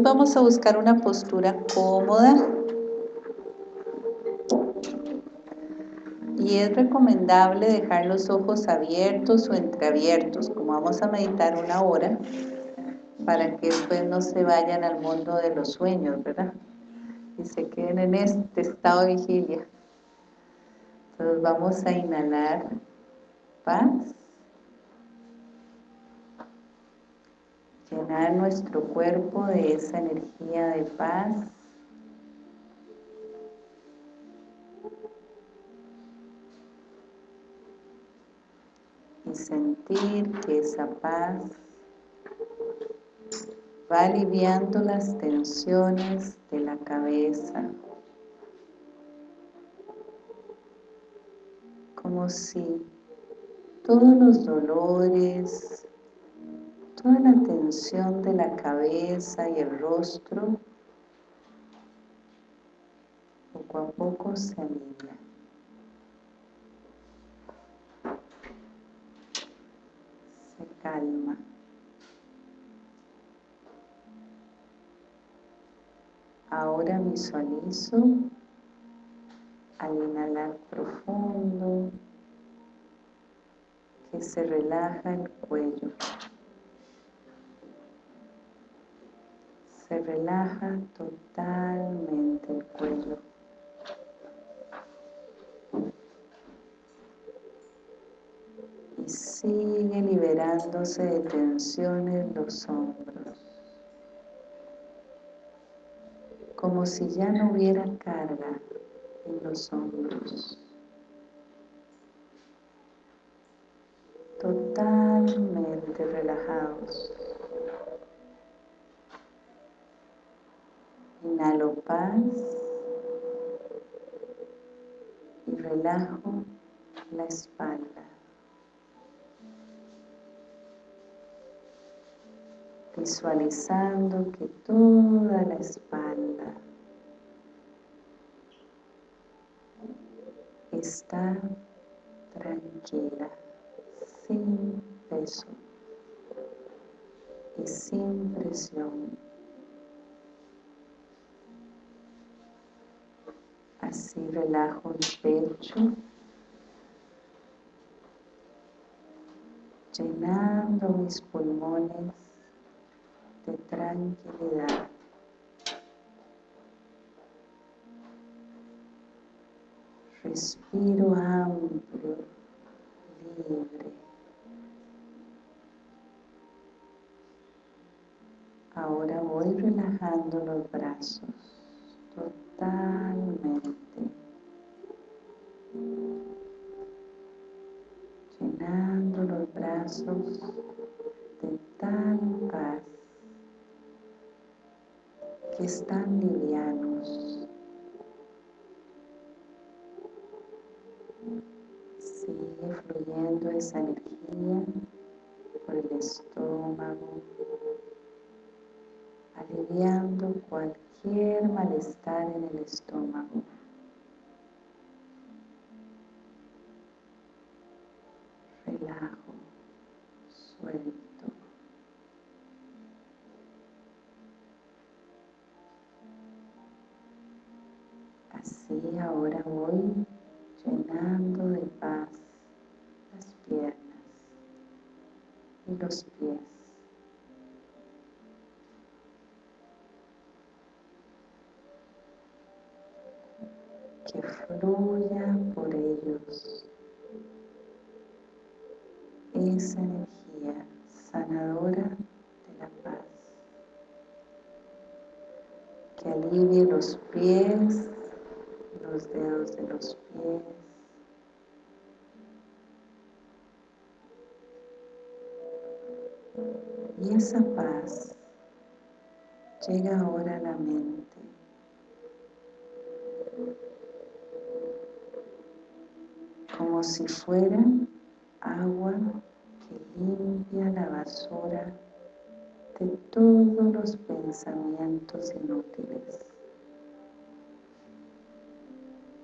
Vamos a buscar una postura cómoda. Y es recomendable dejar los ojos abiertos o entreabiertos, como vamos a meditar una hora, para que después no se vayan al mundo de los sueños, ¿verdad? Y se queden en este estado de vigilia. Entonces vamos a inhalar paz. Nuestro cuerpo de esa energía de paz. Y sentir que esa paz va aliviando las tensiones de la cabeza, como si todos los dolores, toda la tensión de la cabeza y el rostro poco a poco se alivia. Se calma. Ahora visualizo al inhalar profundo que se relaja el cuello. Se relaja totalmente el cuello. Y sigue liberándose de tensiones los hombros. como si ya no hubiera carga en los hombros. Totalmente relajados. Inhalo paz y relajo la espalda. visualizando que toda la espalda está tranquila, sin peso y sin presión. Así relajo el pecho, llenando mis pulmones de tranquilidad. Respiro amplio, libre. Ahora voy relajando los brazos totalmente. Llenando los brazos de tal paz que están livianos. Sigue fluyendo esa energía por el estómago, aliviando cualquier malestar en el estómago. Relajo, suelto. Así ahora voy llenando de paz las piernas y los pies. Fluya por ellos esa energía sanadora de la paz. Que alivie los pies los dedos de los pies. Y esa paz llega ahora a la mente. Fuera agua que limpia la basura de todos los pensamientos inútiles.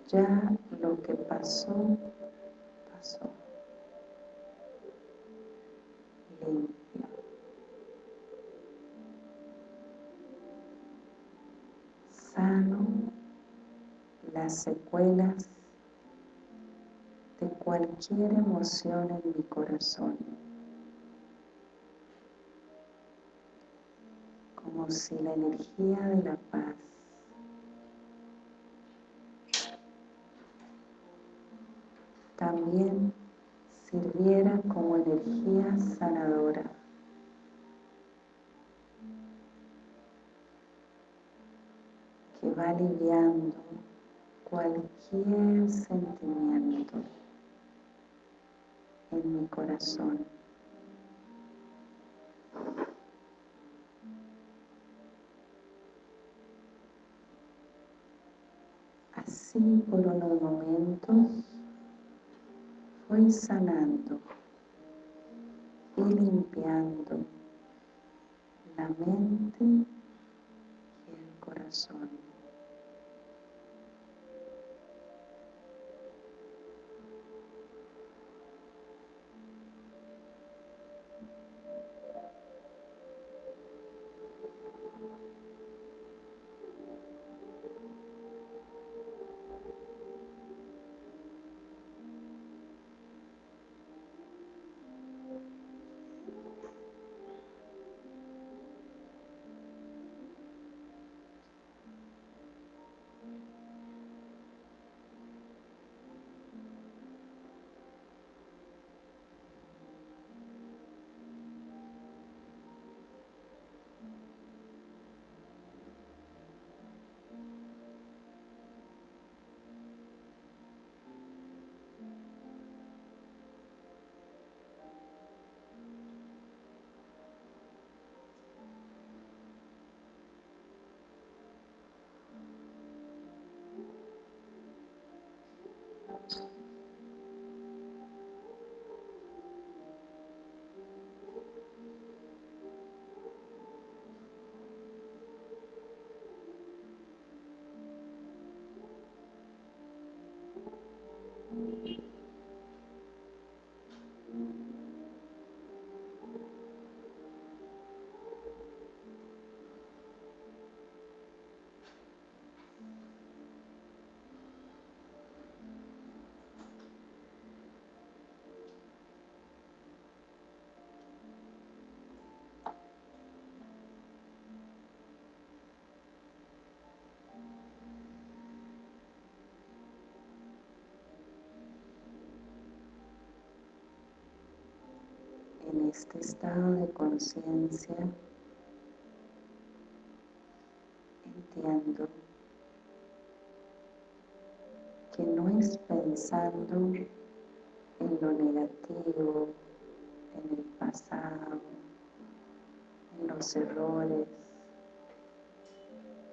Ya lo que pasó, pasó. Limpio. Sano las secuelas cualquier emoción en mi corazón. Como si la energía de la paz también sirviera como energía sanadora. que va aliviando cualquier sentimiento en mi corazón. Así por unos momentos voy sanando y limpiando la mente y el corazón. En este estado de conciencia entiendo que no es pensando en lo negativo, en el pasado, en los errores,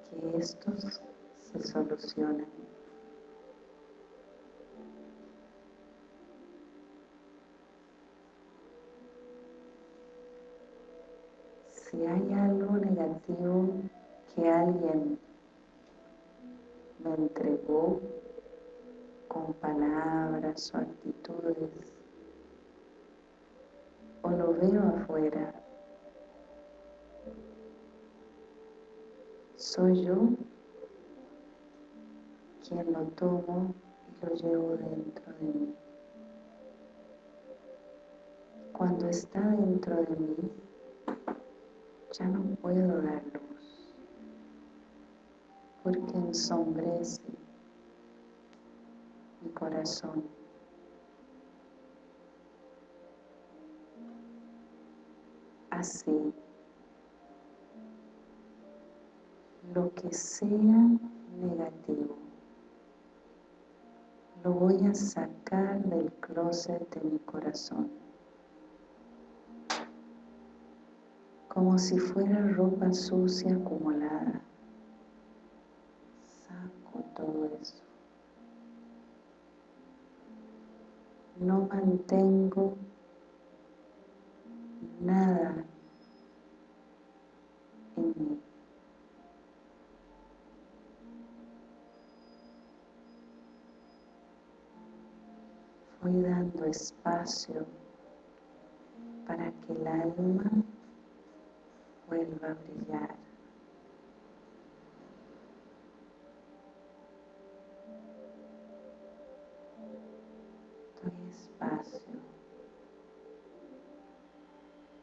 que estos se solucionan. Si hay algo negativo que alguien me entregó con palabras o actitudes, o lo veo afuera, soy yo quien lo tomo y lo llevo dentro de mí. Cuando está dentro de mí, ya no puedo dar luz, porque ensombrece mi corazón. Así, lo que sea negativo, lo voy a sacar del closet de mi corazón. Como si fuera ropa sucia acumulada. Saco todo eso. No mantengo nada en mí. Voy dando espacio para que el alma vuelva a brilhar. Tem espaço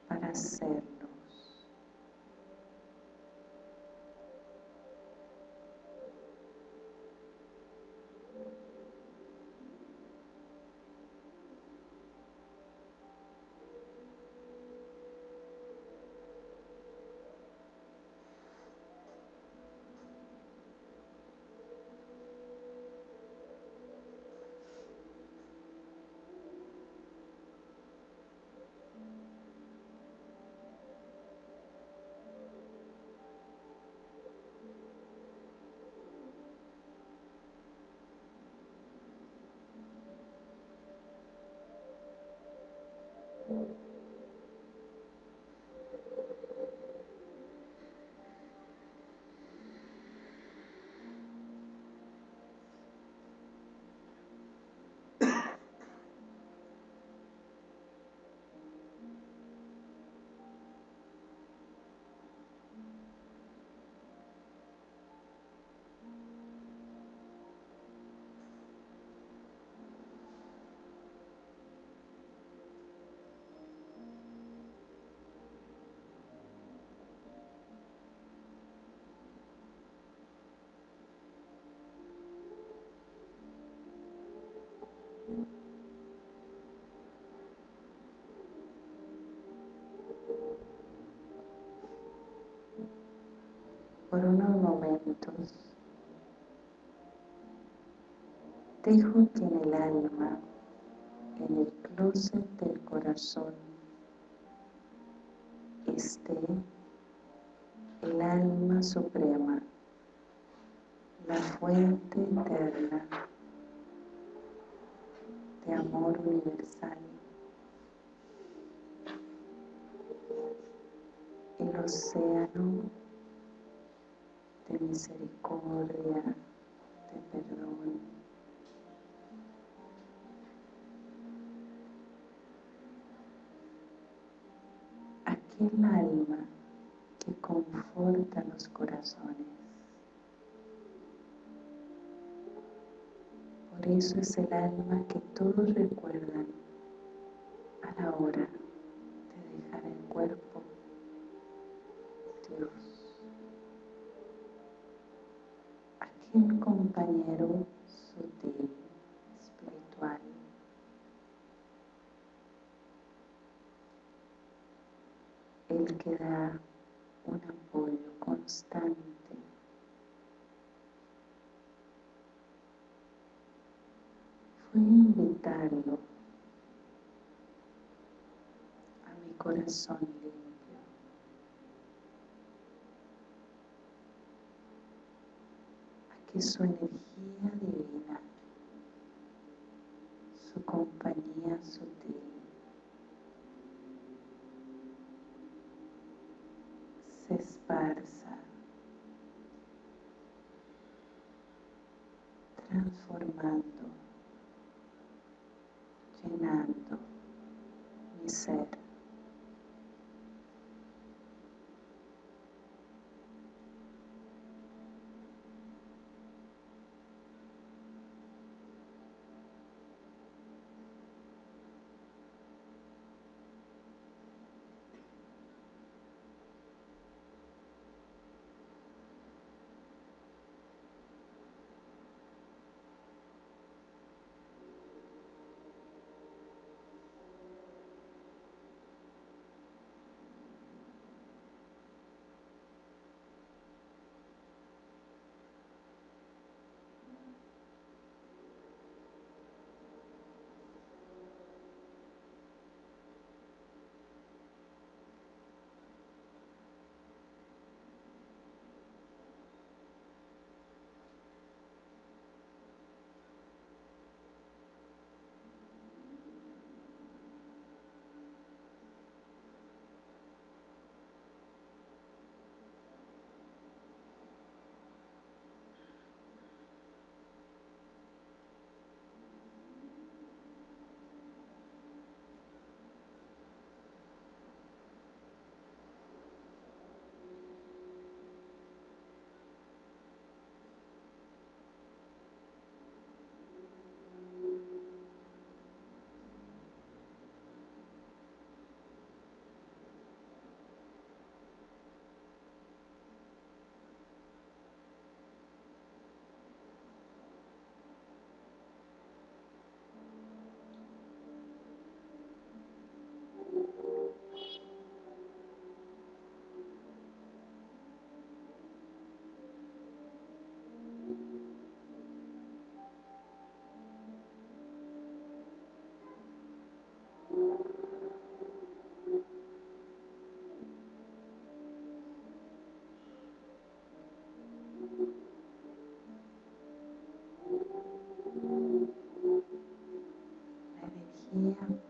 para ser. Por unos momentos dejo que en el alma, en el closet del corazón, esté el alma suprema, la fuente eterna de amor universal. El océano de misericordia, de perdón. Aquel alma que conforta los corazones. Por eso es el alma que todos recuerdan a la hora de dejar el cuerpo. Compañero sutil, espiritual. El que da un apoyo constante. Fue invitarlo a mi corazón su energía divina, su compañía sutil, se esparza, transformando, llenando mi ser.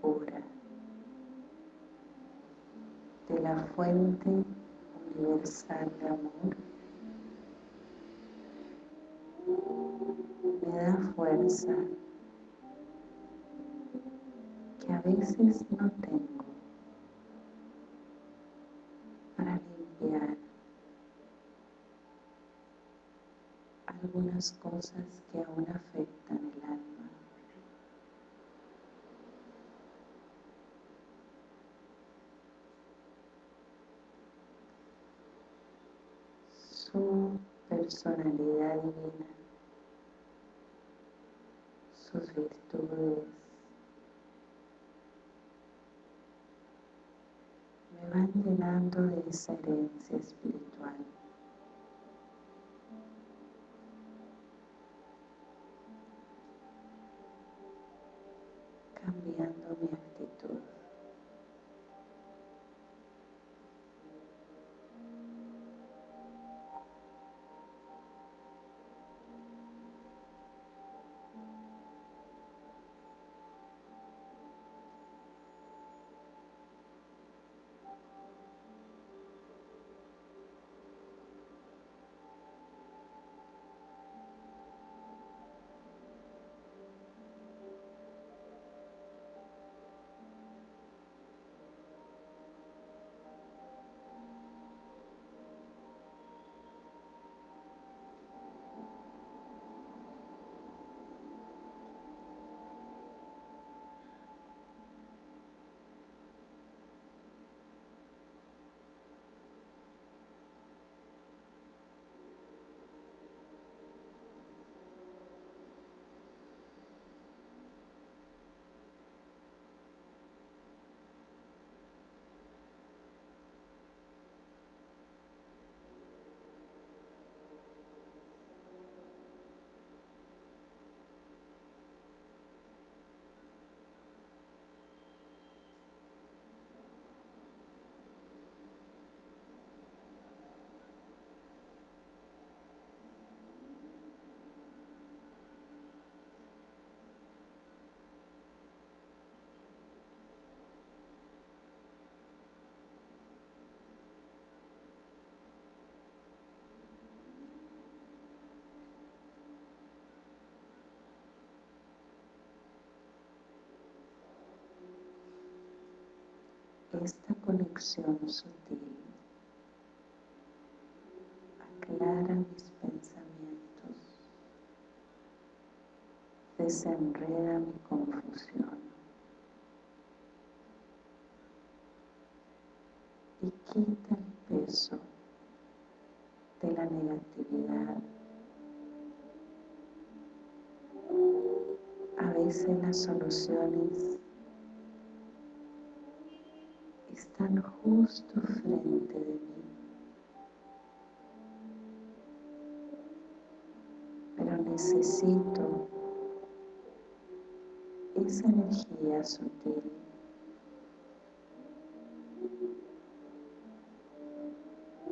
pura de la fuente universal de amor. Me da fuerza que a veces no tengo para limpiar algunas cosas que aún afectan. Llenando de esa esta conexión sutil aclara mis pensamientos, desenreda mi confusión y quita el peso de la negatividad. A veces las soluciones están justo frente de mí. Pero necesito esa energía sutil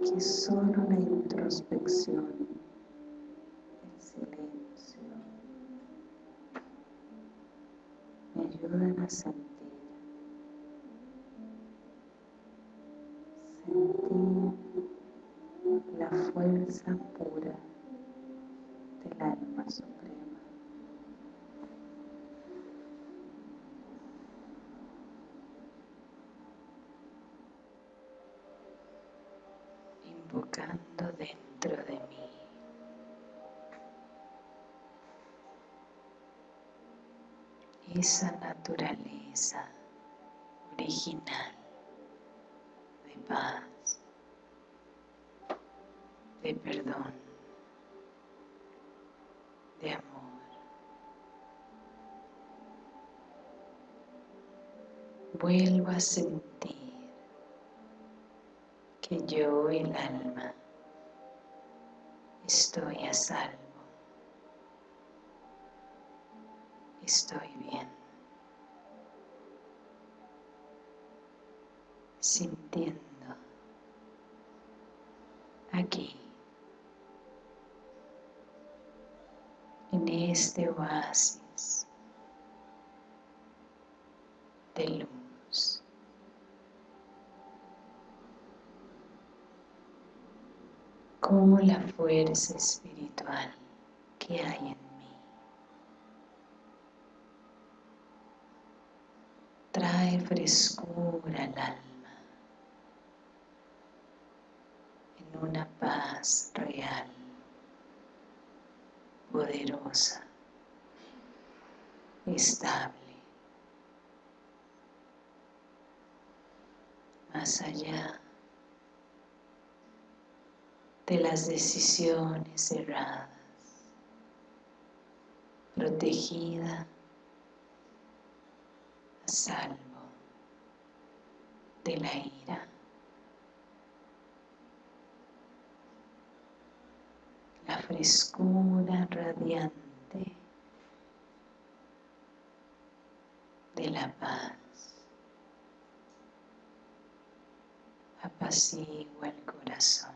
que solo la introspección, el silencio, me ayudan a sentir. La fuerza pura del alma suprema. Invocando dentro de mí esa naturaleza original de paz, de perdón, de amor. Vuelvo a sentir que yo, el alma, estoy a salvo, estoy bien, sintiendo aquí en este oasis de luz, como la fuerza espiritual que hay en mí trae frescura al alma en una paz real, poderosa, estable. más allá de las decisiones erradas, protegida, a salvo de la ira. La frescura radiante de la paz. apacigua el corazón.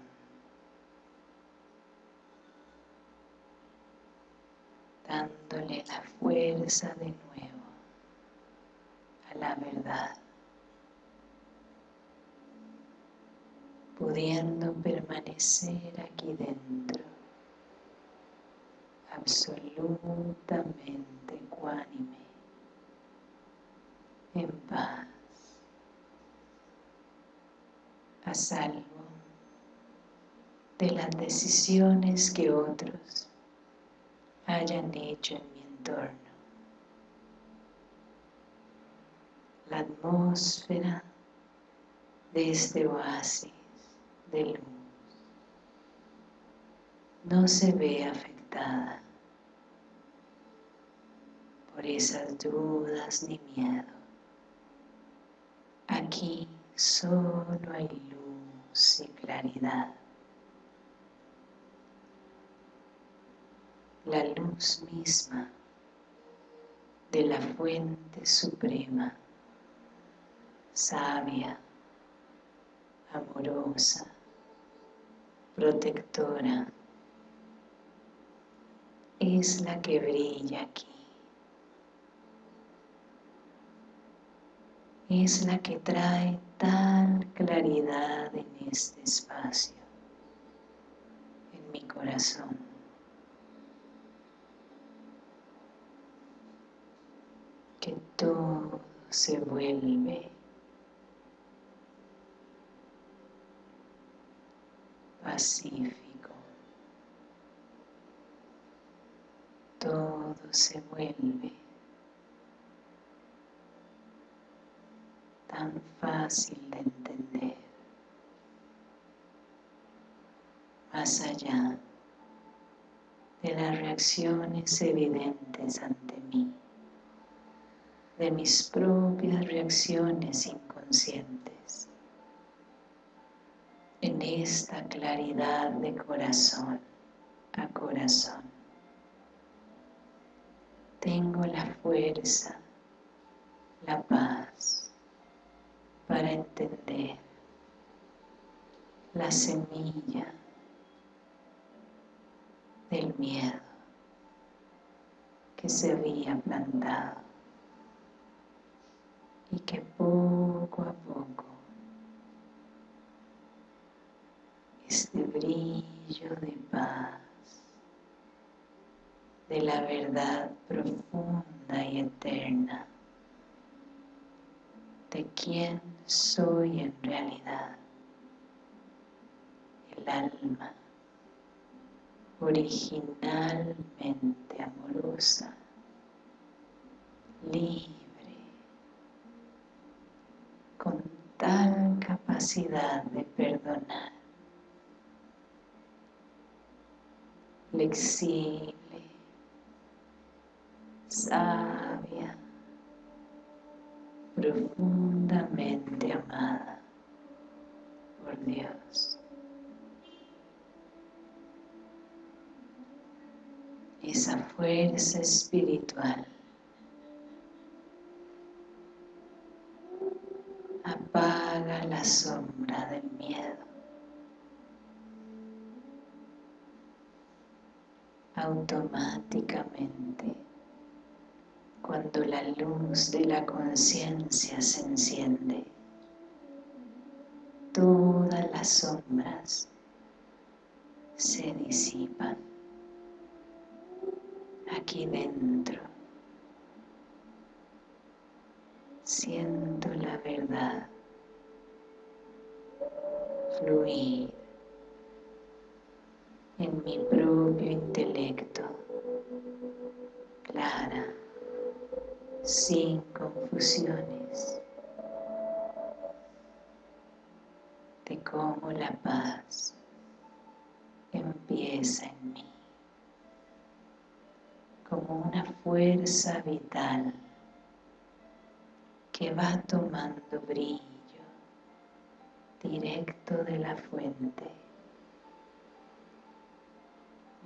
dándole la fuerza de nuevo a la verdad, pudiendo permanecer aquí dentro, absolutamente ecuánime, en paz a salvo de las decisiones que otros hayan hecho en mi entorno. La atmósfera de este oasis de luz no se ve afectada por esas dudas ni miedo. Aquí solo hay luz y claridad. La luz misma de la fuente suprema, sabia, amorosa, protectora, es la que brilla aquí. Es la que trae tal claridad en este espacio, en mi corazón. Que todo se vuelve pacífico. Todo se vuelve tan fácil de entender. Más allá de las reacciones evidentes ante mí, de mis propias reacciones inconscientes, en esta claridad de corazón a corazón. Tengo la fuerza, la paz, para entender la semilla del miedo que se había plantado y que poco a poco este brillo de paz de la verdad profunda y eterna de quién soy en realidad, el alma originalmente amorosa, libre, con tal capacidad de perdonar, flexible, sabia, profundamente amada por Dios. Esa fuerza espiritual apaga la sombra del miedo. automáticamente cuando la luz de la conciencia se enciende, todas las sombras se disipan aquí dentro. Siento la verdad fluir en mi propio intelecto, clara, sin confusiones, de cómo la paz empieza en mí como una fuerza vital que va tomando brillo directo de la fuente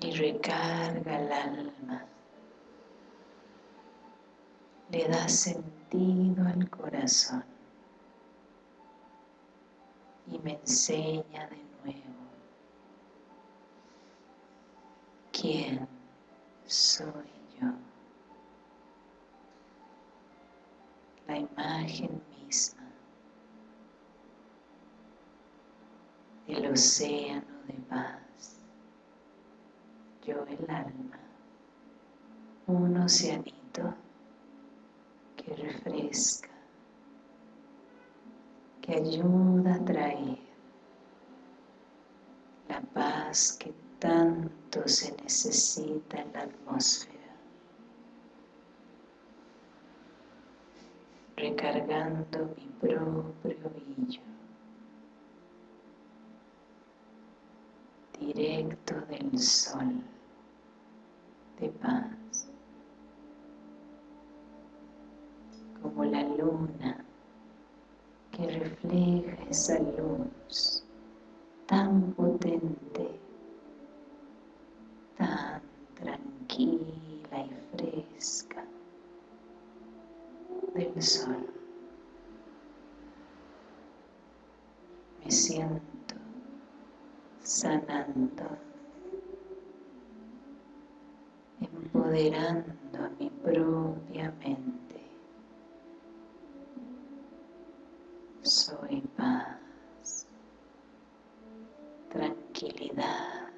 y recarga el alma, le da sentido al corazón y me enseña de nuevo quién soy yo. La imagen misma del océano de paz. Yo el alma, un oceanito que refresca, que ayuda a traer la paz que tanto se necesita en la atmósfera. recargando mi propio brillo directo del sol de paz como la luna que refleja esa luz tan potente tan tranquila y fresca del sol. Me siento sanando, empoderando a mi propia mente. Soy paz, tranquilidad,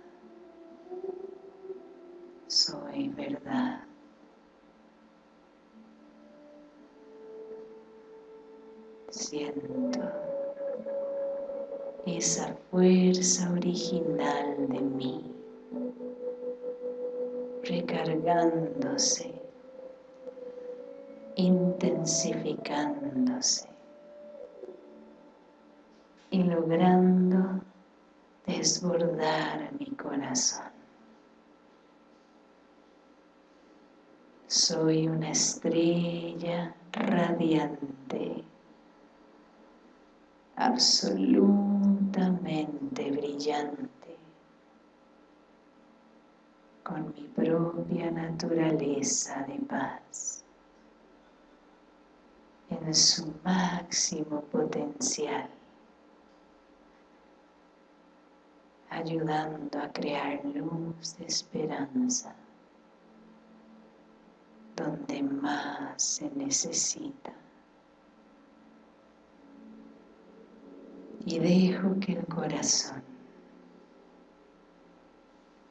soy verdad. Siento esa fuerza original de mí recargándose, intensificándose y logrando desbordar mi corazón. Soy una estrella radiante, absolutamente brillante, con mi propia naturaleza de paz, en su máximo potencial. Ayudando a crear luz de esperanza donde más se necesita. Y dejo que el corazón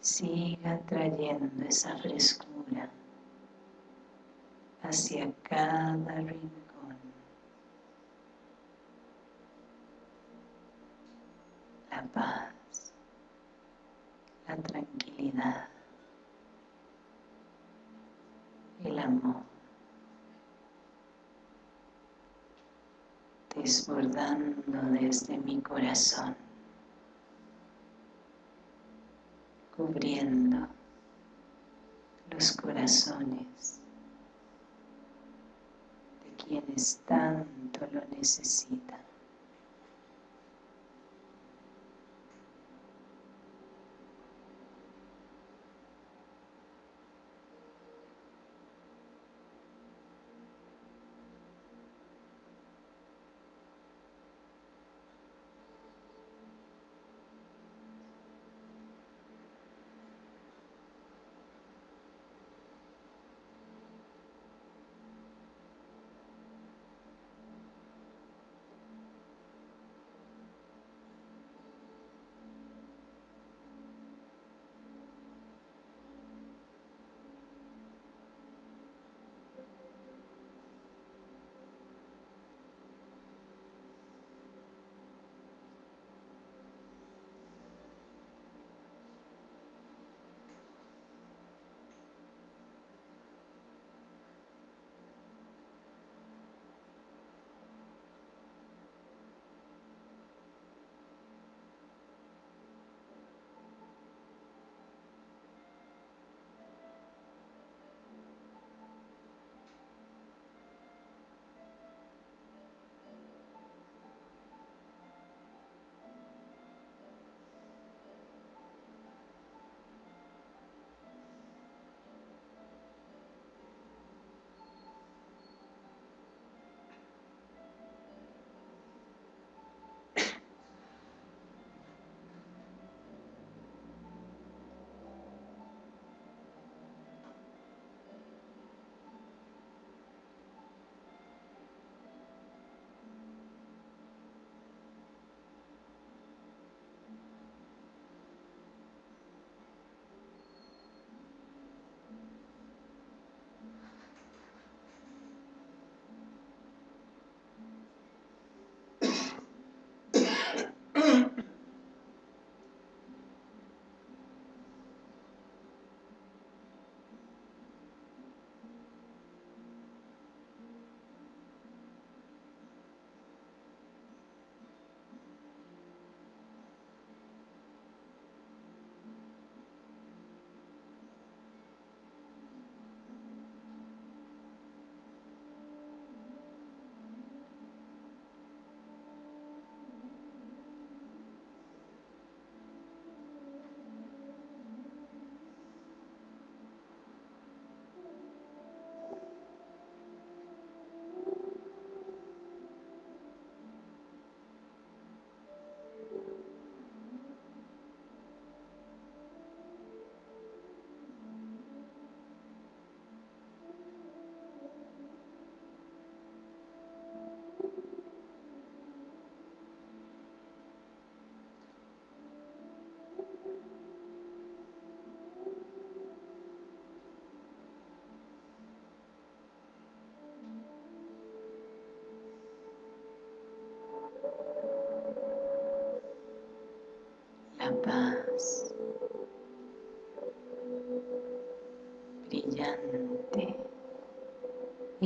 siga trayendo esa frescura hacia cada rincón. La paz, la tranquilidad el amor, desbordando desde mi corazón, cubriendo los corazones de quienes tanto lo necesitan.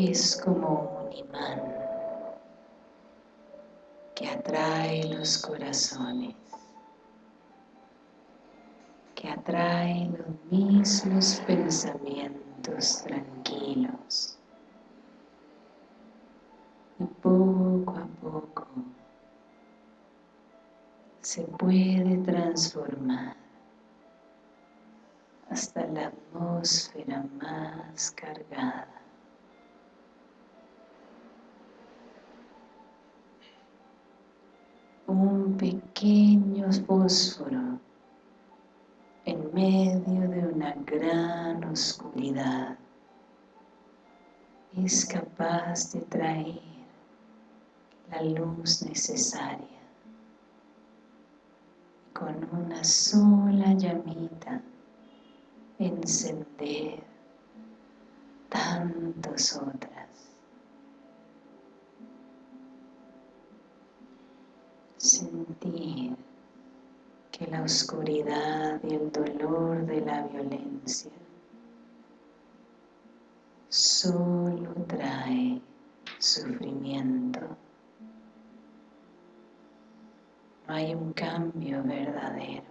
Es como un imán que atrae los corazones, que atrae los mismos pensamientos tranquilos. Y poco a poco se puede transformar hasta la atmósfera más cargada. Pequeño fósforo en medio de una gran oscuridad es capaz de traer la luz necesaria con una sola llamita encender tantas otras. Sentir que la oscuridad y el dolor de la violencia solo trae sufrimiento. No hay un cambio verdadero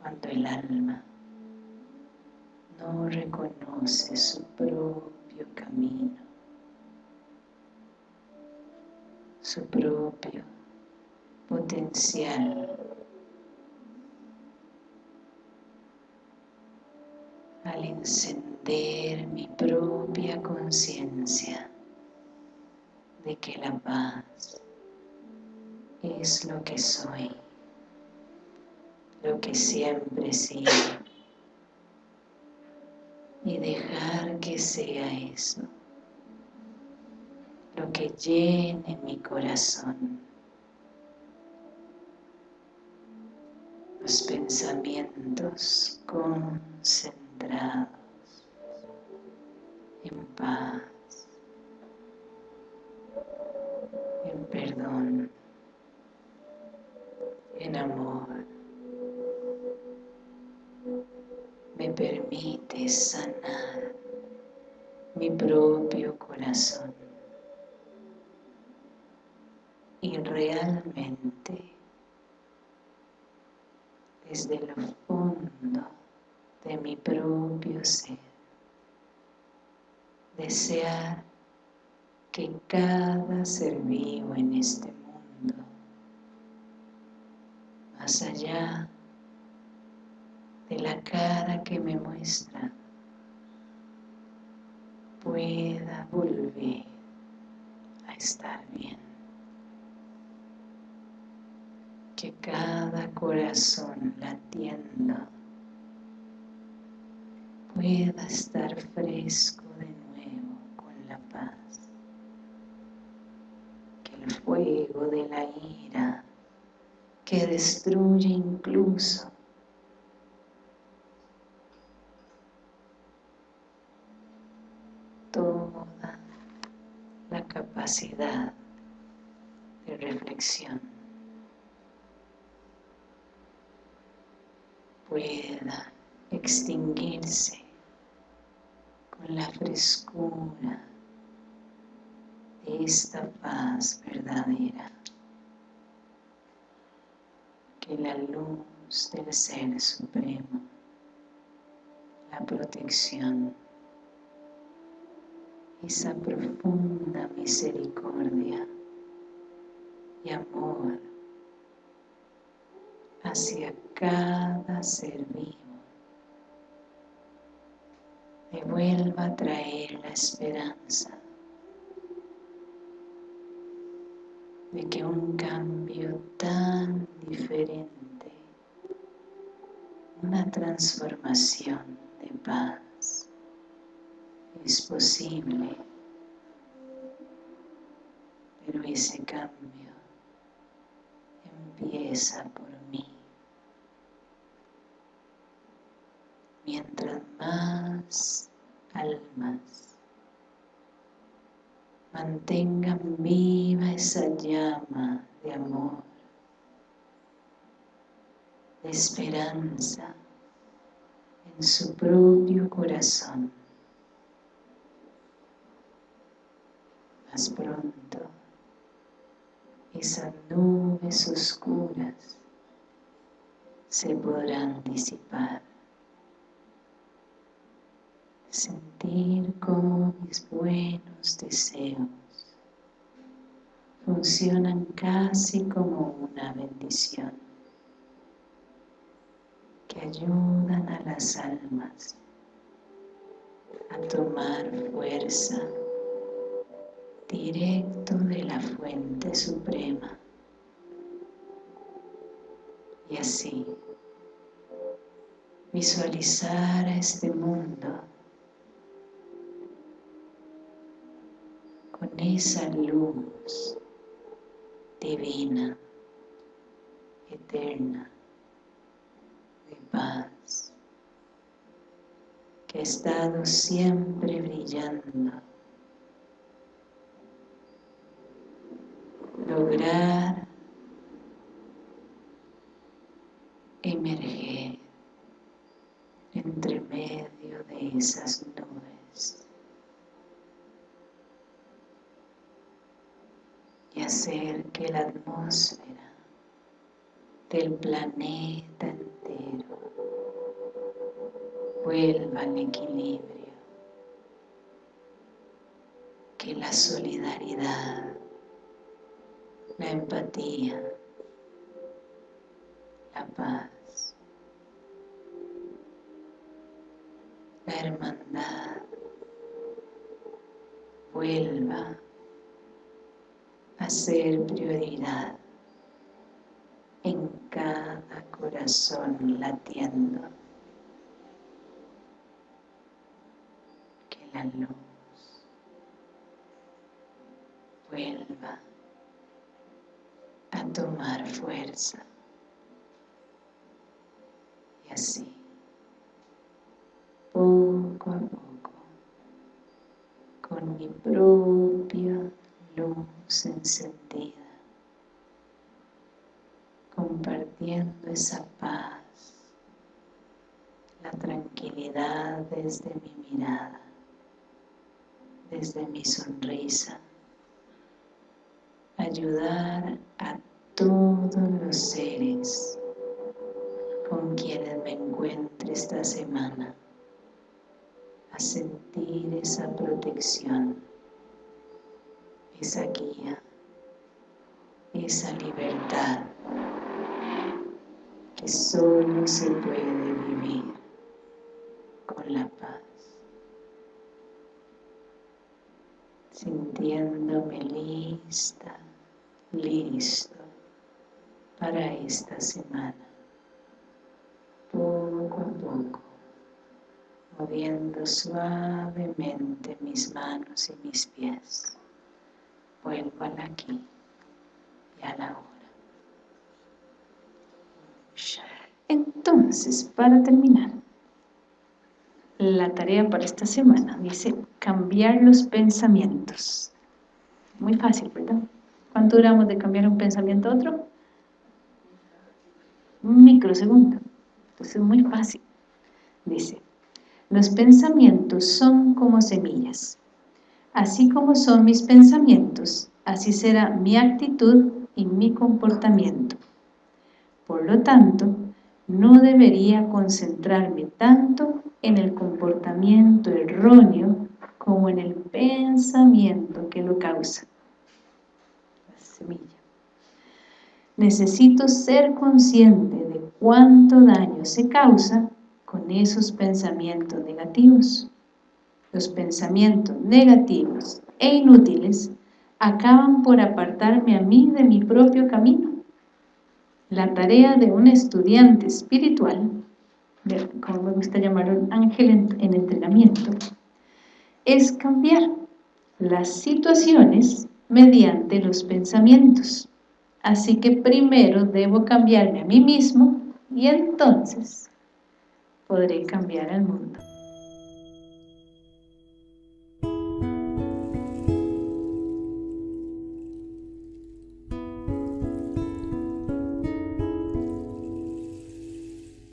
cuando el alma no reconoce su propio camino, su propio potencial. Al encender mi propia conciencia de que la paz es lo que soy, lo que siempre he sido y dejar que sea eso lo que llene mi corazón. Pensamientos concentrados en paz, en perdón, en amor. me permite sanar mi propio corazón y realmente desde lo fondo de mi propio ser desear que cada ser vivo en este mundo más allá de la cara que me muestra pueda volver a estar bien. Que cada corazón latiendo pueda estar fresco de nuevo con la paz. Que el fuego de la ira que destruye incluso capacidad de reflexión pueda extinguirse con la frescura de esta paz verdadera. Que la luz del Ser Supremo, la protección esa profunda misericordia y amor hacia cada ser vivo. Me vuelva a traer la esperanza de que un cambio tan diferente, una transformación de paz, es posible, pero ese cambio empieza por mí. Mientras más almas mantengan viva esa llama de amor, de esperanza en su propio corazón. Más pronto, esas nubes oscuras se podrán disipar. Sentir como mis buenos deseos funcionan casi como una bendición que ayudan a las almas a tomar fuerza directo de la fuente suprema. Y así visualizar a este mundo con esa luz divina, eterna, de paz, que ha estado siempre brillando. Lograr emerger entre medio de esas nubes y hacer que la atmósfera del planeta entero vuelva al equilibrio, que la solidaridad, la empatía, la paz, la hermandad vuelva a ser prioridad en cada corazón latiendo. Que la luz vuelva a tomar fuerza. Y así, encendida, compartiendo esa paz, la tranquilidad desde mi mirada, desde mi sonrisa, ayudar a todos los seres con quienes me encuentre esta semana a sentir esa protección esa guía, esa libertad que solo se puede vivir con la paz, sintiéndome lista, listo para esta semana, poco a poco, moviendo suavemente mis manos y mis pies vuelvan aquí y a la hora. Entonces, para terminar, la tarea para esta semana dice cambiar los pensamientos. Muy fácil, ¿verdad? ¿Cuánto duramos de cambiar un pensamiento a otro? Un microsegundo. Entonces es muy fácil. Dice, los pensamientos son como semillas. Así como son mis pensamientos, así será mi actitud y mi comportamiento. Por lo tanto, no debería concentrarme tanto en el comportamiento erróneo como en el pensamiento que lo causa. Necesito ser consciente de cuánto daño se causa con esos pensamientos negativos. Los pensamientos negativos e inútiles acaban por apartarme a mí de mi propio camino. La tarea de un estudiante espiritual, como me gusta llamar un ángel en entrenamiento, es cambiar las situaciones mediante los pensamientos. Así que primero debo cambiarme a mí mismo y entonces podré cambiar al mundo.